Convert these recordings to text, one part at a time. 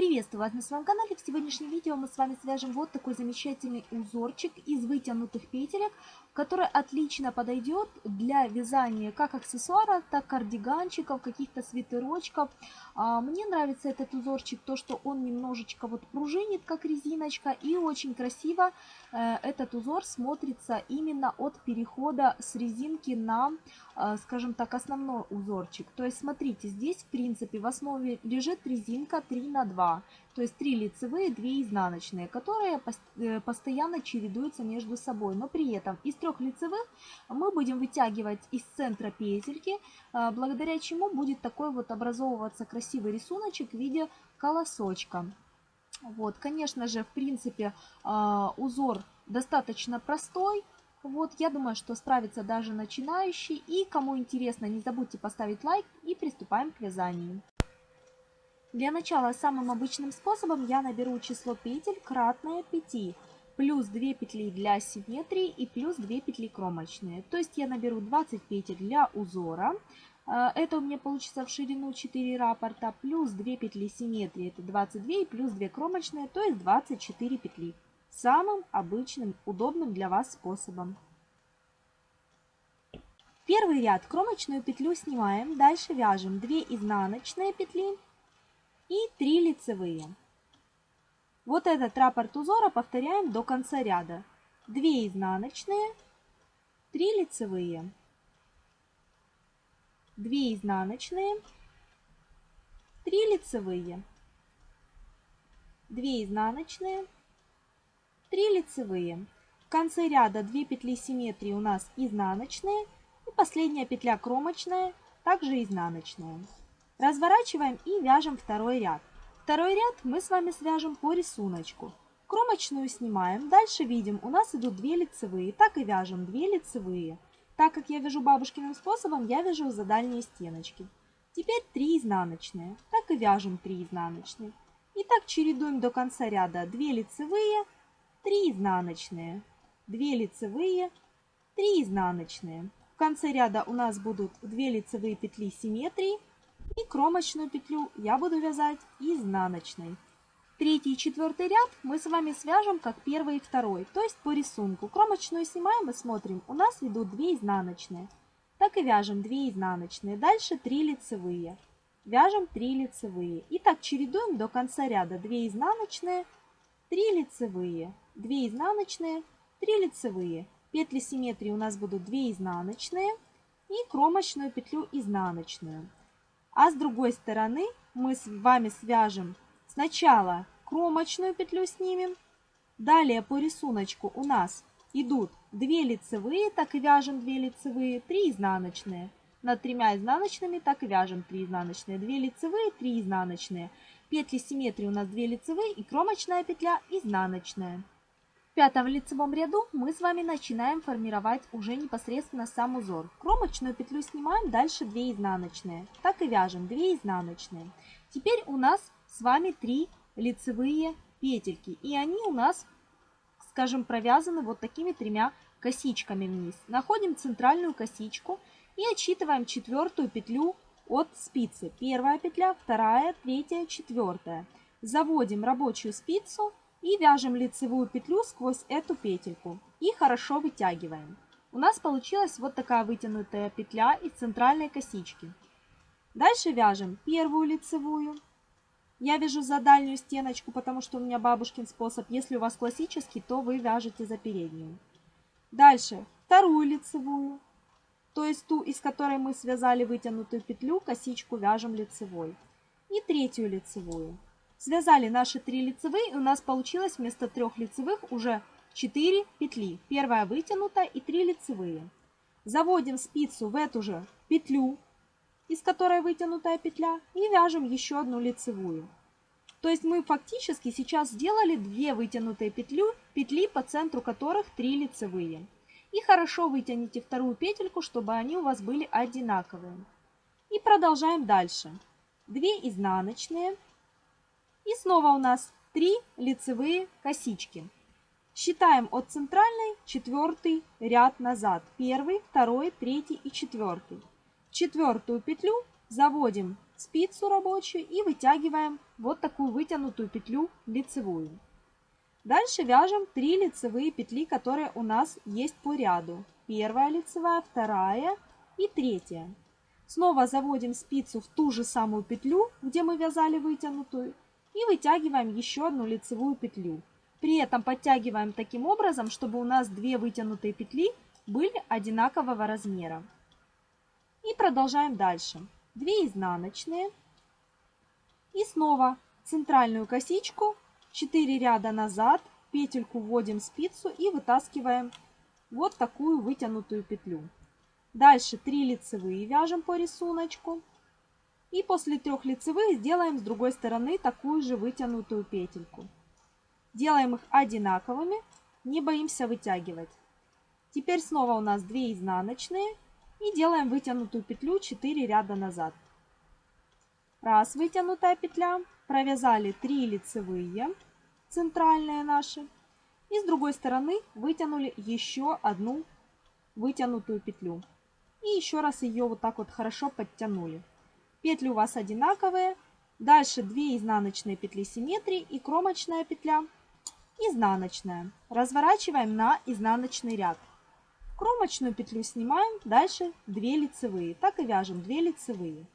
Приветствую вас на своем канале. В сегодняшнем видео мы с вами свяжем вот такой замечательный узорчик из вытянутых петелек, который отлично подойдет для вязания как аксессуара, так кардиганчиков, каких-то свитерочков. А, мне нравится этот узорчик, то что он немножечко вот пружинит, как резиночка, и очень красиво э, этот узор смотрится именно от перехода с резинки на, э, скажем так, основной узорчик. То есть смотрите, здесь в принципе в основе лежит резинка 3 на 2 то есть 3 лицевые, 2 изнаночные, которые э, постоянно чередуются между собой. Но при этом из трех лицевых мы будем вытягивать из центра петельки, э, благодаря чему будет такой вот образовываться красивый рисуночек в виде колосочка. Вот, конечно же, в принципе, э, узор достаточно простой, вот, я думаю, что справится даже начинающий. И кому интересно, не забудьте поставить лайк и приступаем к вязанию. Для начала самым обычным способом я наберу число петель кратное 5, плюс 2 петли для симметрии и плюс 2 петли кромочные. То есть я наберу 20 петель для узора. Э, это у меня получится в ширину 4 раппорта, плюс 2 петли симметрии, это 22, и плюс 2 кромочные, то есть 24 петли. Самым обычным, удобным для вас способом. Первый ряд кромочную петлю снимаем, дальше вяжем 2 изнаночные петли и 3 лицевые. Вот этот раппорт узора повторяем до конца ряда. 2 изнаночные, 3 лицевые, 2 изнаночные, 3 лицевые, 2 изнаночные, 3 лицевые. В конце ряда 2 петли симметрии у нас изнаночные и последняя петля кромочная, также изнаночная. Разворачиваем и вяжем второй ряд. Второй ряд мы с вами свяжем по рисунку. Кромочную снимаем. Дальше видим, у нас идут 2 лицевые. Так и вяжем 2 лицевые. Так как я вяжу бабушкиным способом, я вяжу за дальние стеночки. Теперь 3 изнаночные. Так и вяжем 3 изнаночные. И так чередуем до конца ряда 2 лицевые, 3 изнаночные, 2 лицевые, 3 изнаночные. В конце ряда у нас будут 2 лицевые петли симметрии, и кромочную петлю я буду вязать изнаночной. Третий и четвертый ряд мы с вами свяжем как первый и второй, то есть по рисунку. Кромочную снимаем и смотрим, у нас идут 2 изнаночные. Так и вяжем 2 изнаночные, дальше 3 лицевые. Вяжем 3 лицевые. И так чередуем до конца ряда 2 изнаночные, 3 лицевые, 2 изнаночные, 3 лицевые. Петли симметрии у нас будут 2 изнаночные и кромочную петлю изнаночную. А с другой стороны мы с вами свяжем сначала кромочную петлю снимем. Далее по рисунку у нас идут 2 лицевые, так и вяжем 2 лицевые, 3 изнаночные. Над тремя изнаночными так и вяжем 3 изнаночные, 2 лицевые, 3 изнаночные. Петли симметрии у нас 2 лицевые и кромочная петля изнаночная. Пятом лицевом ряду мы с вами начинаем формировать уже непосредственно сам узор. Кромочную петлю снимаем, дальше 2 изнаночные. Так и вяжем 2 изнаночные. Теперь у нас с вами 3 лицевые петельки. И они у нас, скажем, провязаны вот такими тремя косичками вниз. Находим центральную косичку и отсчитываем четвертую петлю от спицы. Первая петля, вторая, третья, четвертая. Заводим рабочую спицу и вяжем лицевую петлю сквозь эту петельку и хорошо вытягиваем. У нас получилась вот такая вытянутая петля из центральной косички. Дальше вяжем первую лицевую. Я вяжу за дальнюю стеночку, потому что у меня бабушкин способ. Если у вас классический, то вы вяжете за переднюю. Дальше вторую лицевую, то есть ту, из которой мы связали вытянутую петлю, косичку вяжем лицевой. И третью лицевую. Связали наши три лицевые, и у нас получилось вместо трех лицевых уже 4 петли. Первая вытянута и 3 лицевые. Заводим спицу в эту же петлю, из которой вытянутая петля, и вяжем еще одну лицевую. То есть мы фактически сейчас сделали две вытянутые петлю, петли, по центру которых 3 лицевые. И хорошо вытяните вторую петельку, чтобы они у вас были одинаковые. И продолжаем дальше. 2 изнаночные, и снова у нас 3 лицевые косички. Считаем от центральной четвертый ряд назад. Первый, второй, третий и четвертый. Четвертую петлю заводим спицу рабочую и вытягиваем вот такую вытянутую петлю лицевую. Дальше вяжем 3 лицевые петли, которые у нас есть по ряду. Первая лицевая, вторая и третья. Снова заводим спицу в ту же самую петлю, где мы вязали вытянутую, и вытягиваем еще одну лицевую петлю. При этом подтягиваем таким образом, чтобы у нас две вытянутые петли были одинакового размера. И продолжаем дальше. 2 изнаночные. И снова центральную косичку, 4 ряда назад, петельку вводим спицу и вытаскиваем вот такую вытянутую петлю. Дальше 3 лицевые вяжем по рисунку. И после трех лицевых сделаем с другой стороны такую же вытянутую петельку. Делаем их одинаковыми, не боимся вытягивать. Теперь снова у нас 2 изнаночные и делаем вытянутую петлю 4 ряда назад. Раз вытянутая петля, провязали 3 лицевые, центральные наши, и с другой стороны вытянули еще одну вытянутую петлю. И еще раз ее вот так вот хорошо подтянули. Петли у вас одинаковые. Дальше 2 изнаночные петли симметрии и кромочная петля изнаночная. Разворачиваем на изнаночный ряд. Кромочную петлю снимаем, дальше 2 лицевые. Так и вяжем 2 лицевые.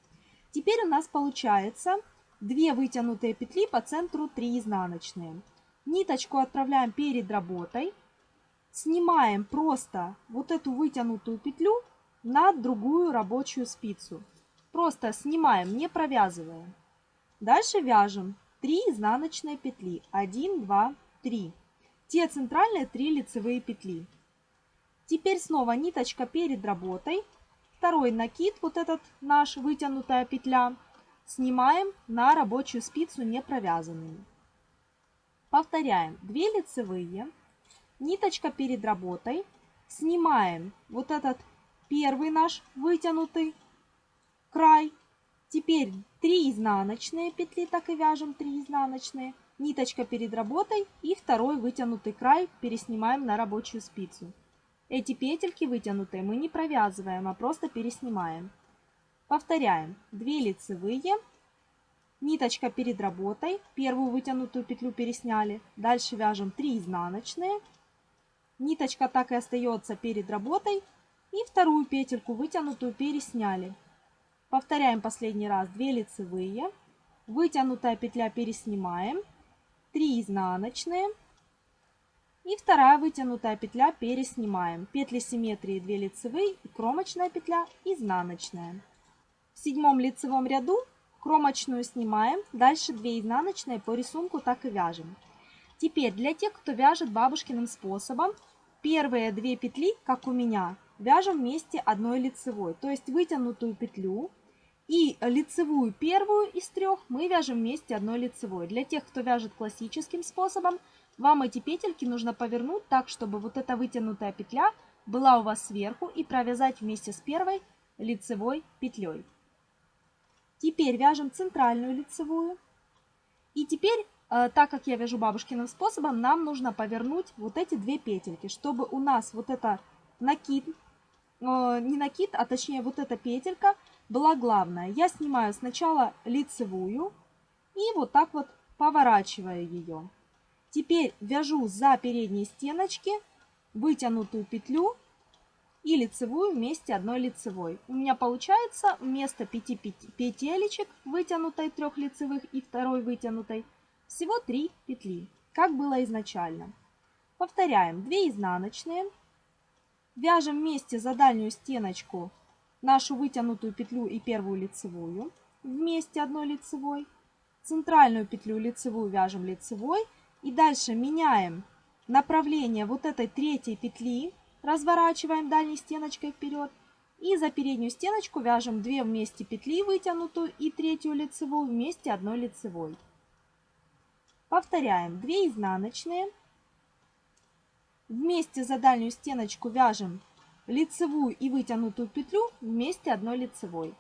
Теперь у нас получается 2 вытянутые петли по центру 3 изнаночные. Ниточку отправляем перед работой. Снимаем просто вот эту вытянутую петлю на другую рабочую спицу. Просто снимаем, не провязываем. Дальше вяжем 3 изнаночные петли. 1, 2, 3. Те центральные 3 лицевые петли. Теперь снова ниточка перед работой. Второй накид, вот этот наш вытянутая петля, снимаем на рабочую спицу не провязанными. Повторяем. 2 лицевые, ниточка перед работой, снимаем вот этот первый наш вытянутый край. Теперь 3 изнаночные петли, так и вяжем 3 изнаночные, ниточка перед работой и второй вытянутый край переснимаем на рабочую спицу. Эти петельки вытянутые мы не провязываем, а просто переснимаем. Повторяем. 2 лицевые, ниточка перед работой, первую вытянутую петлю пересняли. Дальше вяжем 3 изнаночные, ниточка так и остается перед работой. И вторую петельку вытянутую пересняли. Повторяем последний раз. 2 лицевые, вытянутая петля переснимаем, 3 изнаночные, и вторая вытянутая петля переснимаем. Петли симметрии 2 лицевые и кромочная петля изнаночная. В седьмом лицевом ряду кромочную снимаем, дальше 2 изнаночные по рисунку так и вяжем. Теперь для тех, кто вяжет бабушкиным способом, первые две петли, как у меня, вяжем вместе одной лицевой. То есть вытянутую петлю и лицевую первую из трех мы вяжем вместе одной лицевой. Для тех, кто вяжет классическим способом, вам эти петельки нужно повернуть так, чтобы вот эта вытянутая петля была у вас сверху и провязать вместе с первой лицевой петлей. Теперь вяжем центральную лицевую. И теперь, э, так как я вяжу бабушкиным способом, нам нужно повернуть вот эти две петельки, чтобы у нас вот это накид, не накид, а точнее вот эта петелька была главная. Я снимаю сначала лицевую и вот так вот поворачиваю ее. Теперь вяжу за передние стеночки вытянутую петлю и лицевую вместе одной лицевой. У меня получается вместо 5 петелечек вытянутой трех лицевых и второй вытянутой всего 3 петли, как было изначально. Повторяем 2 изнаночные, вяжем вместе за дальнюю стеночку нашу вытянутую петлю и первую лицевую вместе одной лицевой, центральную петлю лицевую вяжем лицевой и дальше меняем направление вот этой третьей петли, разворачиваем дальней стеночкой вперед. И за переднюю стеночку вяжем 2 вместе петли вытянутую и третью лицевую вместе одной лицевой. Повторяем 2 изнаночные. Вместе за дальнюю стеночку вяжем лицевую и вытянутую петлю вместе одной лицевой.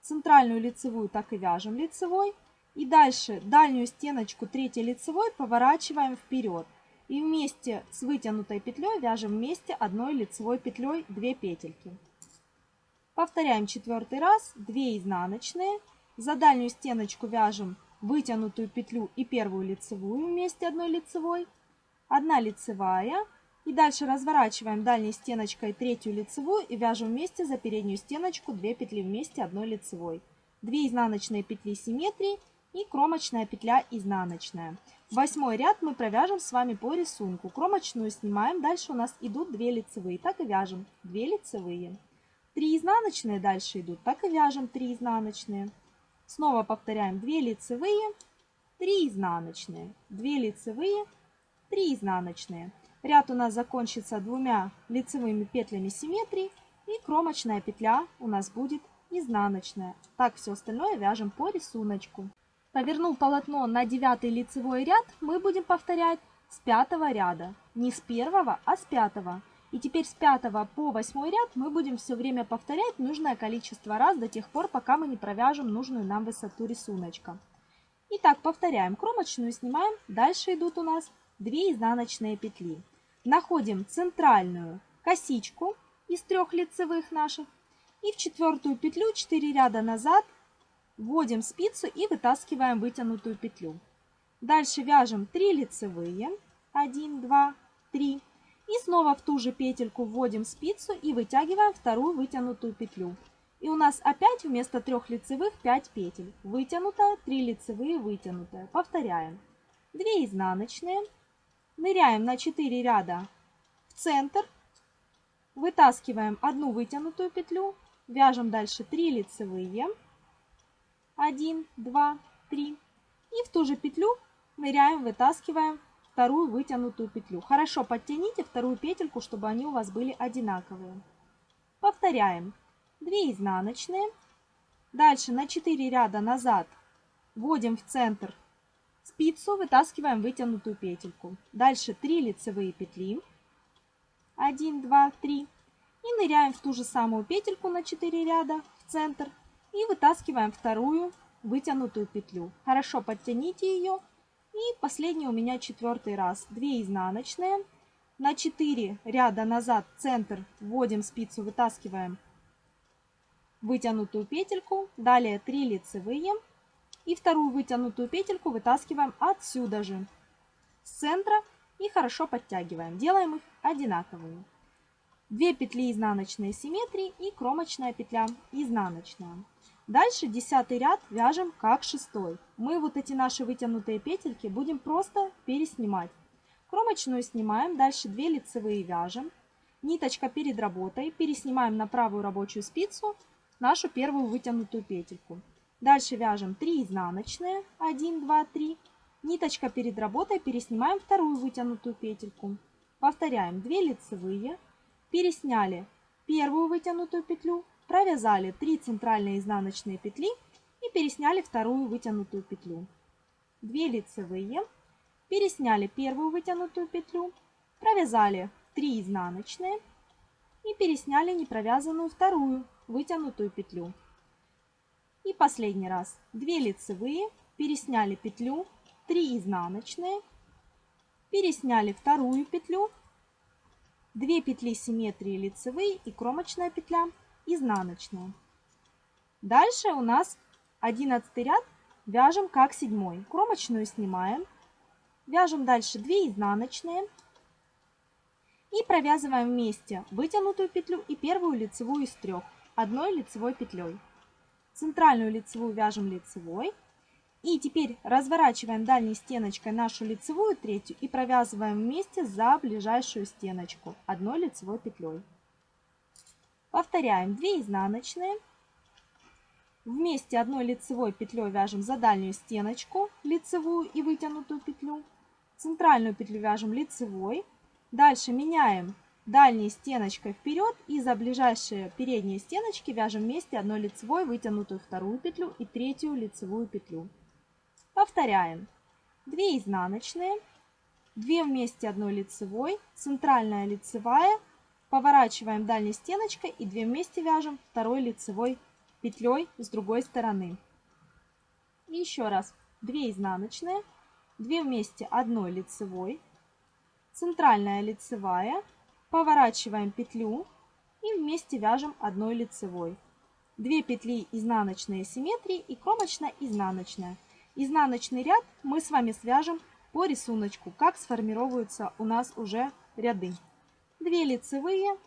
Центральную лицевую так и вяжем лицевой. И дальше дальнюю стеночку третьей лицевой поворачиваем вперед. И вместе с вытянутой петлей вяжем вместе одной лицевой петлей 2 петельки. Повторяем четвертый раз, 2 изнаночные. За дальнюю стеночку вяжем вытянутую петлю и первую лицевую вместе одной лицевой, одна лицевая, и дальше разворачиваем дальней стеночкой третью лицевую и вяжем вместе за переднюю стеночку 2 петли вместе одной лицевой. 2 изнаночные петли симметрии и кромочная петля изнаночная. Восьмой ряд мы провяжем с вами по рисунку. Кромочную снимаем, дальше у нас идут 2 лицевые, так и вяжем 2 лицевые. 3 изнаночные дальше идут, так и вяжем 3 изнаночные. Снова повторяем 2 лицевые, 3 изнаночные, 2 лицевые, 3 изнаночные. Ряд у нас закончится двумя лицевыми петлями симметрии и кромочная петля у нас будет изнаночная. Так все остальное вяжем по рисунку. Повернув полотно на 9 лицевой ряд, мы будем повторять с 5 ряда. Не с 1, а с 5. И теперь с 5 по 8 ряд мы будем все время повторять нужное количество раз до тех пор, пока мы не провяжем нужную нам высоту рисунка. Итак, повторяем. Кромочную снимаем. Дальше идут у нас 2 изнаночные петли. Находим центральную косичку из трех лицевых наших. И в четвертую петлю 4 ряда назад вводим спицу и вытаскиваем вытянутую петлю. Дальше вяжем 3 лицевые. 1, 2, 3. И снова в ту же петельку вводим спицу и вытягиваем вторую вытянутую петлю. И у нас опять вместо трех лицевых 5 петель. Вытянутая, 3 лицевые, вытянутая. Повторяем. 2 изнаночные. Ныряем на 4 ряда в центр. Вытаскиваем одну вытянутую петлю. Вяжем дальше 3 лицевые. 1, 2, 3. И в ту же петлю ныряем, вытаскиваем вторую вытянутую петлю. Хорошо подтяните вторую петельку, чтобы они у вас были одинаковые. Повторяем. 2 изнаночные. Дальше на 4 ряда назад вводим в центр спицу, вытаскиваем вытянутую петельку. Дальше 3 лицевые петли. 1, 2, 3. И ныряем в ту же самую петельку на 4 ряда в центр. И вытаскиваем вторую вытянутую петлю. Хорошо подтяните ее и последний у меня четвертый раз. 2 изнаночные. На 4 ряда назад центр вводим спицу, вытаскиваем вытянутую петельку. Далее 3 лицевые. И вторую вытянутую петельку вытаскиваем отсюда же, с центра. И хорошо подтягиваем. Делаем их одинаковыми. 2 петли изнаночные симметрии и кромочная петля изнаночная. Дальше десятый ряд вяжем как шестой. Мы вот эти наши вытянутые петельки будем просто переснимать. Кромочную снимаем, дальше 2 лицевые вяжем. Ниточка перед работой, переснимаем на правую рабочую спицу нашу первую вытянутую петельку. Дальше вяжем 3 изнаночные, 1, 2, 3. Ниточка перед работой, переснимаем вторую вытянутую петельку. Повторяем 2 лицевые, пересняли первую вытянутую петлю, Провязали 3 центральные изнаночные петли и пересняли вторую вытянутую петлю. 2 лицевые, пересняли первую вытянутую петлю, провязали 3 изнаночные и пересняли непровязанную вторую вытянутую петлю. И последний раз 2 лицевые, пересняли петлю, 3 изнаночные, пересняли вторую петлю, 2 петли симметрии лицевые и кромочная петля изнаночную. Дальше у нас 11 ряд вяжем как седьмой. Кромочную снимаем. Вяжем дальше 2 изнаночные. И провязываем вместе вытянутую петлю и первую лицевую из трех одной лицевой петлей. Центральную лицевую вяжем лицевой. И теперь разворачиваем дальней стеночкой нашу лицевую третью и провязываем вместе за ближайшую стеночку одной лицевой петлей. Повторяем 2 изнаночные. Вместе одной лицевой петлей вяжем за дальнюю стеночку лицевую и вытянутую петлю. Центральную петлю вяжем лицевой. Дальше меняем дальней стеночкой вперед и за ближайшие передние стеночки вяжем вместе одной лицевой вытянутую вторую петлю и третью лицевую петлю. Повторяем. 2 изнаночные, 2 вместе одной лицевой, центральная лицевая, Поворачиваем дальней стеночкой и 2 вместе вяжем второй лицевой петлей с другой стороны. И еще раз 2 изнаночные, 2 вместе одной лицевой, центральная лицевая, поворачиваем петлю и вместе вяжем одной лицевой. 2 петли изнаночные симметрии и кромочно-изнаночная. Изнаночный ряд мы с вами свяжем по рисунку, как сформируются у нас уже ряды. 2 лицевые,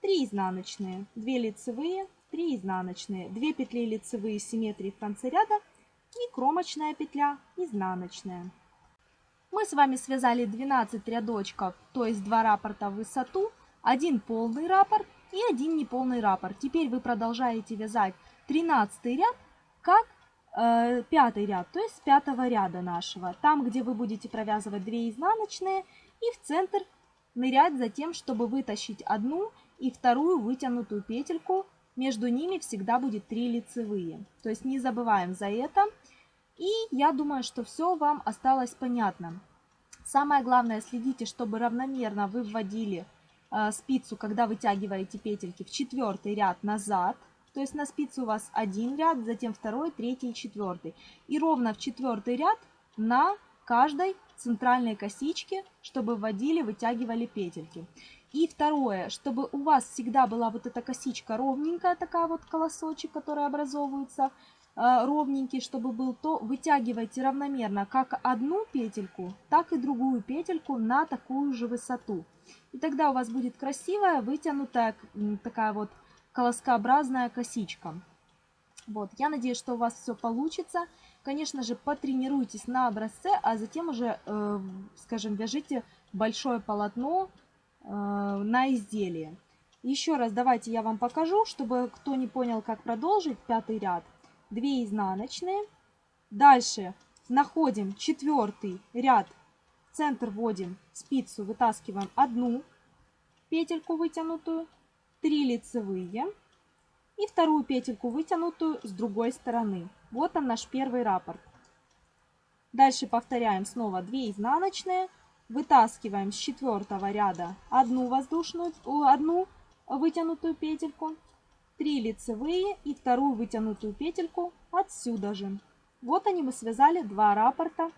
3 изнаночные, 2 лицевые, 3 изнаночные, 2 петли лицевые симметрии в конце ряда и кромочная петля изнаночная. Мы с вами связали 12 рядочков, то есть 2 раппорта в высоту, один полный раппорт и один неполный раппорт. Теперь вы продолжаете вязать 13 ряд, как э, пятый ряд, то есть с пятого ряда нашего. Там, где вы будете провязывать 2 изнаночные и в центр нырять за тем, чтобы вытащить одну и вторую вытянутую петельку. Между ними всегда будет 3 лицевые. То есть не забываем за это. И я думаю, что все вам осталось понятно. Самое главное, следите, чтобы равномерно вы вводили э, спицу, когда вытягиваете петельки в четвертый ряд назад. То есть на спице у вас один ряд, затем второй, третий четвертый. И ровно в четвертый ряд на каждой центральной косичке, чтобы вводили, вытягивали петельки. И второе, чтобы у вас всегда была вот эта косичка ровненькая, такая вот колосочек, который образовывается, ровненький, чтобы был, то вытягивайте равномерно как одну петельку, так и другую петельку на такую же высоту. И тогда у вас будет красивая, вытянутая такая вот колоскообразная косичка. Вот, я надеюсь, что у вас все получится. Конечно же, потренируйтесь на образце, а затем уже, э, скажем, вяжите большое полотно э, на изделие. Еще раз давайте я вам покажу, чтобы кто не понял, как продолжить пятый ряд. 2 изнаночные. Дальше находим четвертый ряд, в центр вводим спицу, вытаскиваем одну петельку вытянутую, 3 лицевые и вторую петельку вытянутую с другой стороны. Вот он наш первый раппорт. Дальше повторяем снова 2 изнаночные, вытаскиваем с четвертого ряда одну воздушную, одну вытянутую петельку, 3 лицевые и вторую вытянутую петельку отсюда же. Вот они мы связали два раппорта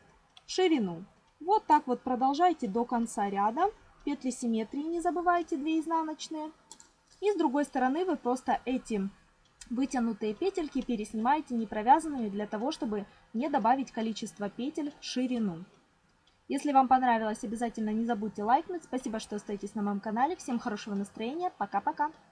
в ширину. Вот так вот продолжайте до конца ряда. Петли симметрии не забывайте 2 изнаночные. И с другой стороны вы просто эти вытянутые петельки переснимаете непровязанными для того, чтобы не добавить количество петель в ширину. Если вам понравилось, обязательно не забудьте лайкнуть. Спасибо, что остаетесь на моем канале. Всем хорошего настроения. Пока-пока.